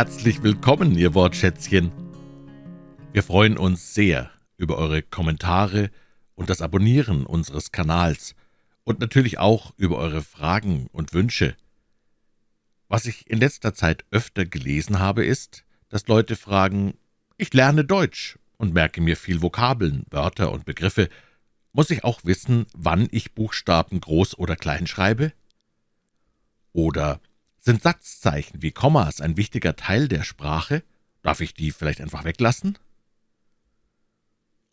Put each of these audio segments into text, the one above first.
Herzlich willkommen, ihr Wortschätzchen. Wir freuen uns sehr über eure Kommentare und das Abonnieren unseres Kanals und natürlich auch über eure Fragen und Wünsche. Was ich in letzter Zeit öfter gelesen habe, ist, dass Leute fragen, ich lerne Deutsch und merke mir viel Vokabeln, Wörter und Begriffe. Muss ich auch wissen, wann ich Buchstaben groß oder klein schreibe? Oder sind Satzzeichen wie Kommas ein wichtiger Teil der Sprache? Darf ich die vielleicht einfach weglassen?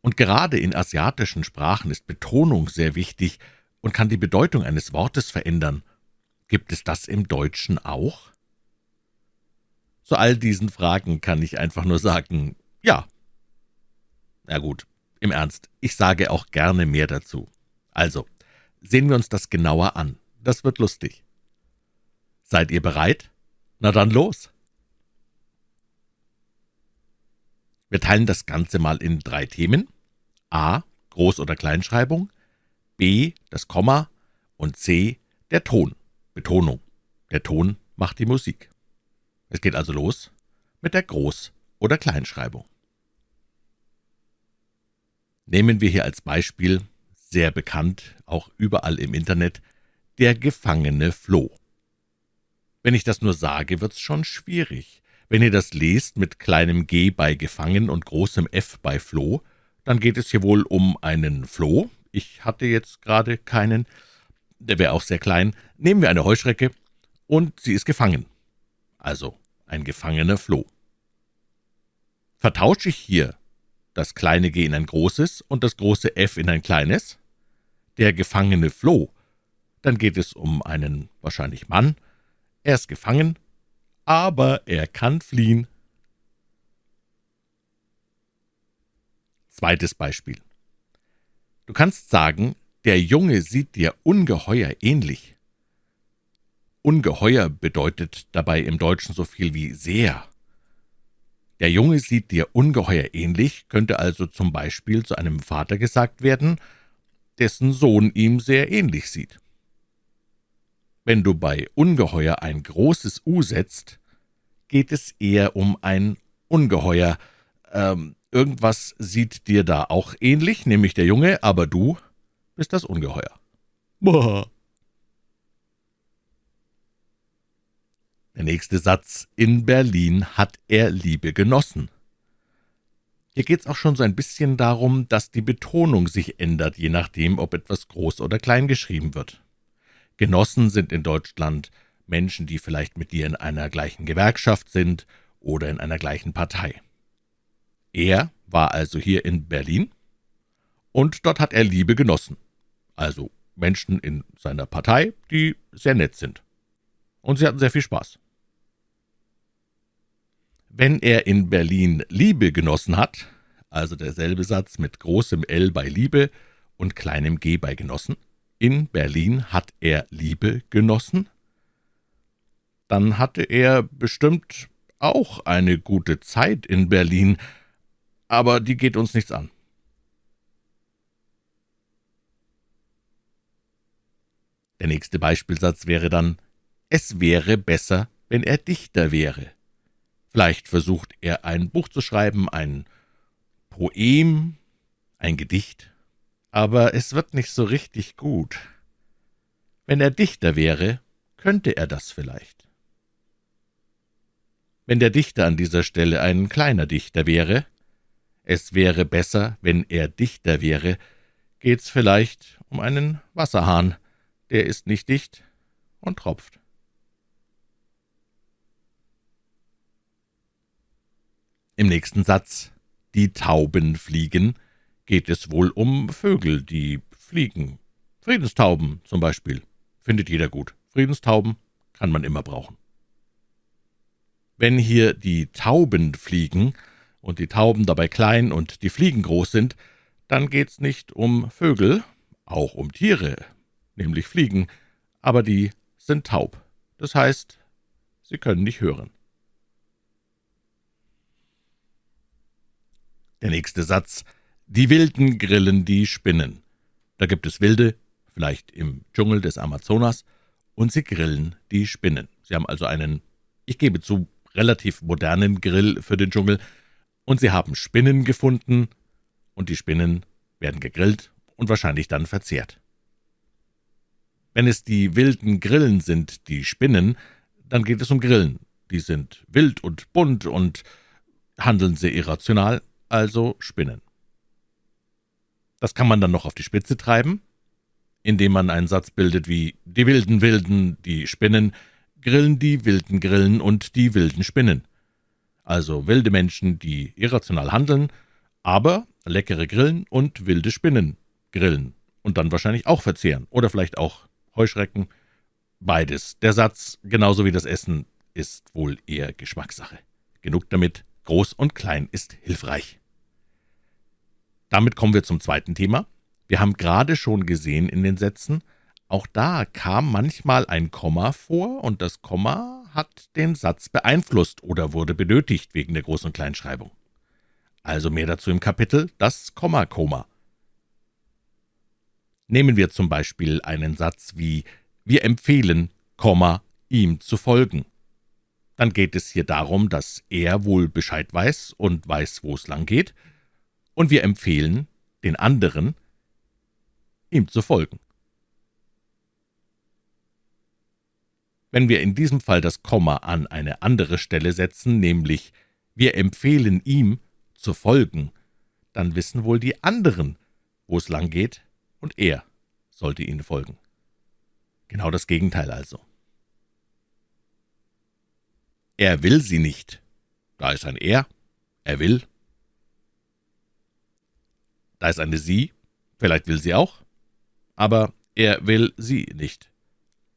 Und gerade in asiatischen Sprachen ist Betonung sehr wichtig und kann die Bedeutung eines Wortes verändern. Gibt es das im Deutschen auch? Zu all diesen Fragen kann ich einfach nur sagen, ja. Na gut, im Ernst, ich sage auch gerne mehr dazu. Also, sehen wir uns das genauer an. Das wird lustig. Seid ihr bereit? Na dann los! Wir teilen das Ganze mal in drei Themen. A. Groß- oder Kleinschreibung, B. das Komma und C. der Ton, Betonung. Der Ton macht die Musik. Es geht also los mit der Groß- oder Kleinschreibung. Nehmen wir hier als Beispiel, sehr bekannt, auch überall im Internet, der gefangene Floh. Wenn ich das nur sage, wird's schon schwierig. Wenn ihr das lest mit kleinem g bei gefangen und großem F bei Floh, dann geht es hier wohl um einen Floh. Ich hatte jetzt gerade keinen, der wäre auch sehr klein. Nehmen wir eine Heuschrecke, und sie ist gefangen. Also ein gefangener Floh. Vertausche ich hier das kleine g in ein großes und das große f in ein kleines? Der gefangene Floh. Dann geht es um einen wahrscheinlich Mann, er ist gefangen, aber er kann fliehen. Zweites Beispiel. Du kannst sagen, der Junge sieht dir ungeheuer ähnlich. Ungeheuer bedeutet dabei im Deutschen so viel wie sehr. Der Junge sieht dir ungeheuer ähnlich, könnte also zum Beispiel zu einem Vater gesagt werden, dessen Sohn ihm sehr ähnlich sieht. Wenn du bei ungeheuer ein großes U setzt, geht es eher um ein Ungeheuer. Ähm, irgendwas sieht dir da auch ähnlich, nämlich der Junge, aber du bist das Ungeheuer. Boah. Der nächste Satz. In Berlin hat er Liebe genossen. Hier geht es auch schon so ein bisschen darum, dass die Betonung sich ändert, je nachdem, ob etwas groß oder klein geschrieben wird. Genossen sind in Deutschland Menschen, die vielleicht mit dir in einer gleichen Gewerkschaft sind oder in einer gleichen Partei. Er war also hier in Berlin, und dort hat er Liebe genossen, also Menschen in seiner Partei, die sehr nett sind. Und sie hatten sehr viel Spaß. Wenn er in Berlin Liebe genossen hat, also derselbe Satz mit großem L bei Liebe und kleinem g bei genossen, in Berlin hat er Liebe genossen? Dann hatte er bestimmt auch eine gute Zeit in Berlin, aber die geht uns nichts an. Der nächste Beispielsatz wäre dann, es wäre besser, wenn er Dichter wäre. Vielleicht versucht er ein Buch zu schreiben, ein Poem, ein Gedicht, aber es wird nicht so richtig gut. Wenn er Dichter wäre, könnte er das vielleicht. Wenn der Dichter an dieser Stelle ein kleiner Dichter wäre, es wäre besser, wenn er Dichter wäre, geht's vielleicht um einen Wasserhahn, der ist nicht dicht und tropft. Im nächsten Satz »Die Tauben fliegen« geht es wohl um Vögel, die fliegen. Friedenstauben zum Beispiel. Findet jeder gut. Friedenstauben kann man immer brauchen. Wenn hier die Tauben fliegen und die Tauben dabei klein und die Fliegen groß sind, dann geht's nicht um Vögel, auch um Tiere, nämlich Fliegen, aber die sind taub. Das heißt, sie können nicht hören. Der nächste Satz die wilden grillen die Spinnen. Da gibt es Wilde, vielleicht im Dschungel des Amazonas, und sie grillen die Spinnen. Sie haben also einen, ich gebe zu, relativ modernen Grill für den Dschungel, und sie haben Spinnen gefunden, und die Spinnen werden gegrillt und wahrscheinlich dann verzehrt. Wenn es die wilden Grillen sind, die Spinnen, dann geht es um Grillen. Die sind wild und bunt und handeln sehr irrational, also Spinnen. Das kann man dann noch auf die Spitze treiben, indem man einen Satz bildet wie »Die wilden Wilden, die Spinnen, grillen die wilden Grillen und die wilden Spinnen«. Also wilde Menschen, die irrational handeln, aber leckere Grillen und wilde Spinnen grillen und dann wahrscheinlich auch verzehren oder vielleicht auch Heuschrecken. Beides. Der Satz, genauso wie das Essen, ist wohl eher Geschmackssache. Genug damit, groß und klein ist hilfreich. Damit kommen wir zum zweiten Thema. Wir haben gerade schon gesehen in den Sätzen, auch da kam manchmal ein Komma vor, und das Komma hat den Satz beeinflusst oder wurde benötigt wegen der Groß- und Kleinschreibung. Also mehr dazu im Kapitel Das Komma-Koma. Nehmen wir zum Beispiel einen Satz wie »Wir empfehlen, Komma, ihm zu folgen«. Dann geht es hier darum, dass er wohl Bescheid weiß und weiß, wo es lang geht, und wir empfehlen den anderen, ihm zu folgen. Wenn wir in diesem Fall das Komma an eine andere Stelle setzen, nämlich wir empfehlen ihm zu folgen, dann wissen wohl die anderen, wo es lang geht, und er sollte ihnen folgen. Genau das Gegenteil also. Er will sie nicht. Da ist ein Er, er will. Da ist eine Sie, vielleicht will sie auch, aber er will sie nicht.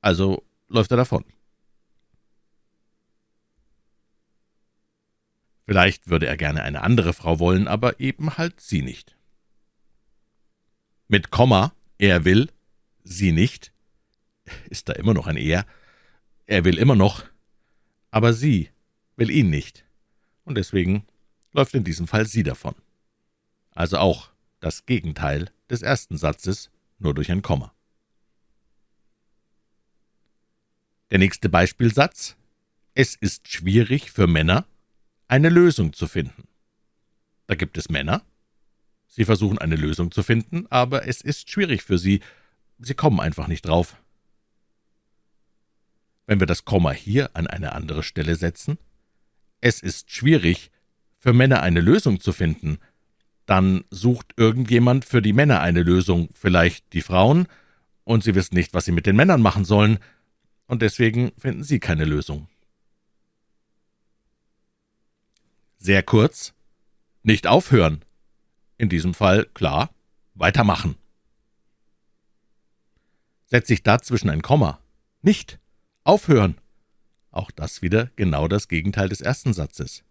Also läuft er davon. Vielleicht würde er gerne eine andere Frau wollen, aber eben halt sie nicht. Mit Komma, er will, sie nicht, ist da immer noch ein Er. Er will immer noch, aber sie will ihn nicht, und deswegen läuft in diesem Fall sie davon. Also auch das Gegenteil des ersten Satzes, nur durch ein Komma. Der nächste Beispielsatz Es ist schwierig für Männer, eine Lösung zu finden. Da gibt es Männer, sie versuchen eine Lösung zu finden, aber es ist schwierig für sie, sie kommen einfach nicht drauf. Wenn wir das Komma hier an eine andere Stelle setzen, es ist schwierig, für Männer eine Lösung zu finden, dann sucht irgendjemand für die Männer eine Lösung, vielleicht die Frauen, und sie wissen nicht, was sie mit den Männern machen sollen, und deswegen finden Sie keine Lösung. Sehr kurz. Nicht aufhören. In diesem Fall klar, weitermachen. Setze ich dazwischen ein Komma. Nicht. Aufhören. Auch das wieder genau das Gegenteil des ersten Satzes.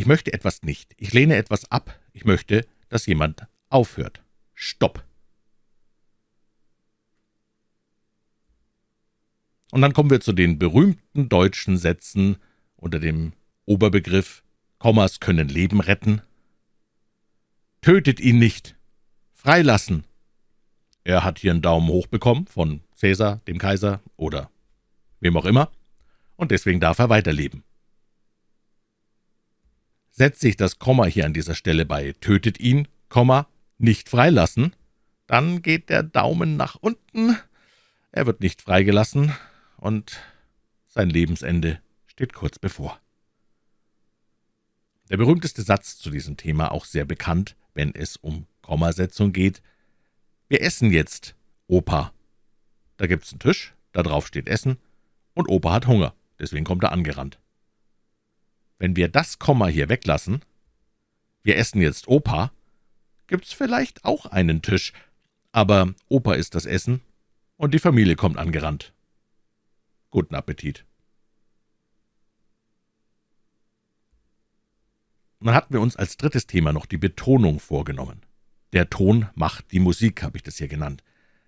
Ich möchte etwas nicht. Ich lehne etwas ab. Ich möchte, dass jemand aufhört. Stopp. Und dann kommen wir zu den berühmten deutschen Sätzen unter dem Oberbegriff Kommas können Leben retten. Tötet ihn nicht. Freilassen. Er hat hier einen Daumen hoch bekommen von Cäsar, dem Kaiser oder wem auch immer, und deswegen darf er weiterleben. Setzt sich das Komma hier an dieser Stelle bei tötet ihn, Komma, nicht freilassen, dann geht der Daumen nach unten, er wird nicht freigelassen, und sein Lebensende steht kurz bevor. Der berühmteste Satz zu diesem Thema, auch sehr bekannt, wenn es um Kommasetzung geht, »Wir essen jetzt, Opa.« Da gibt's einen Tisch, da drauf steht Essen, und Opa hat Hunger, deswegen kommt er angerannt. Wenn wir das Komma hier weglassen, »Wir essen jetzt, Opa«, gibt's vielleicht auch einen Tisch, aber Opa isst das Essen, und die Familie kommt angerannt. Guten Appetit. Dann hatten wir uns als drittes Thema noch die Betonung vorgenommen. Der Ton macht die Musik, habe ich das hier genannt.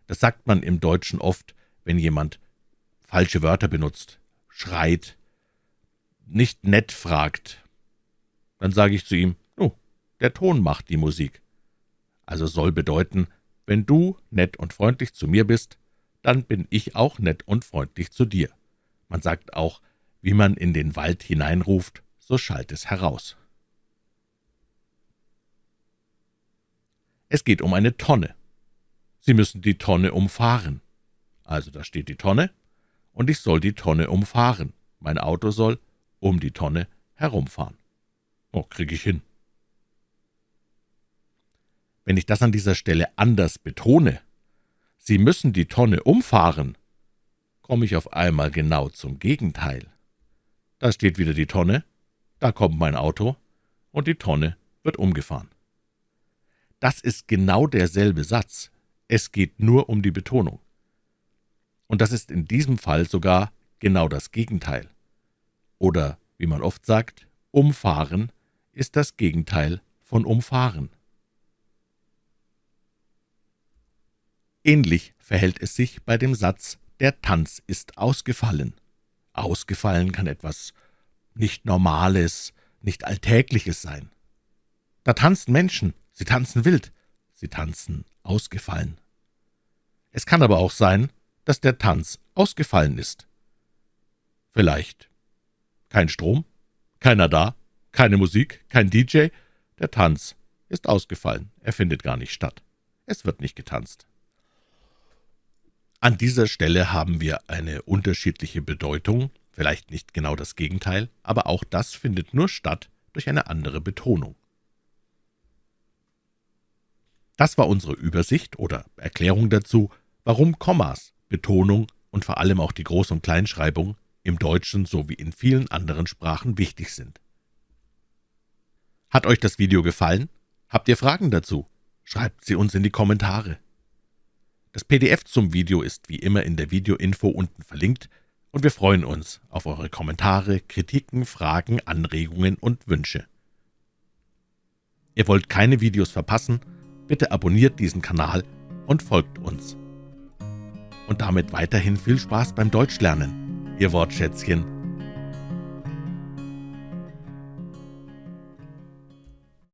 Das sagt man im Deutschen oft, wenn jemand falsche Wörter benutzt, schreit, nicht nett fragt. Dann sage ich zu ihm, oh, der Ton macht die Musik. Also soll bedeuten, wenn du nett und freundlich zu mir bist, dann bin ich auch nett und freundlich zu dir. Man sagt auch, wie man in den Wald hineinruft, so schallt es heraus. Es geht um eine Tonne. Sie müssen die Tonne umfahren. Also da steht die Tonne, und ich soll die Tonne umfahren. Mein Auto soll um die Tonne herumfahren. Oh, kriege ich hin. Wenn ich das an dieser Stelle anders betone, Sie müssen die Tonne umfahren, komme ich auf einmal genau zum Gegenteil. Da steht wieder die Tonne, da kommt mein Auto, und die Tonne wird umgefahren. Das ist genau derselbe Satz. Es geht nur um die Betonung. Und das ist in diesem Fall sogar genau das Gegenteil. Oder, wie man oft sagt, umfahren ist das Gegenteil von umfahren. Ähnlich verhält es sich bei dem Satz »Der Tanz ist ausgefallen«. Ausgefallen kann etwas nicht Normales, nicht Alltägliches sein. Da tanzen Menschen, Sie tanzen wild, sie tanzen ausgefallen. Es kann aber auch sein, dass der Tanz ausgefallen ist. Vielleicht kein Strom, keiner da, keine Musik, kein DJ, der Tanz ist ausgefallen, er findet gar nicht statt. Es wird nicht getanzt. An dieser Stelle haben wir eine unterschiedliche Bedeutung, vielleicht nicht genau das Gegenteil, aber auch das findet nur statt durch eine andere Betonung. Das war unsere Übersicht oder Erklärung dazu, warum Kommas, Betonung und vor allem auch die Groß- und Kleinschreibung im Deutschen sowie in vielen anderen Sprachen wichtig sind. Hat euch das Video gefallen? Habt ihr Fragen dazu? Schreibt sie uns in die Kommentare. Das PDF zum Video ist wie immer in der Videoinfo unten verlinkt, und wir freuen uns auf eure Kommentare, Kritiken, Fragen, Anregungen und Wünsche. Ihr wollt keine Videos verpassen? Bitte abonniert diesen Kanal und folgt uns. Und damit weiterhin viel Spaß beim Deutschlernen. Ihr Wortschätzchen